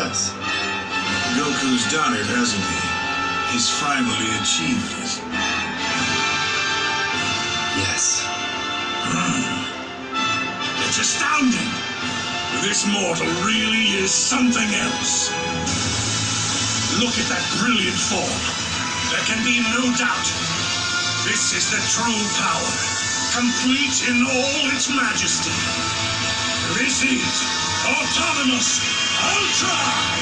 Yes. Goku's done it, hasn't he? He's finally achieved it. Yes. Hmm. It's astounding. This mortal really is something else. Look at that brilliant form. There can be no doubt. This is the true power, complete in all its majesty. This is autonomous Ultra!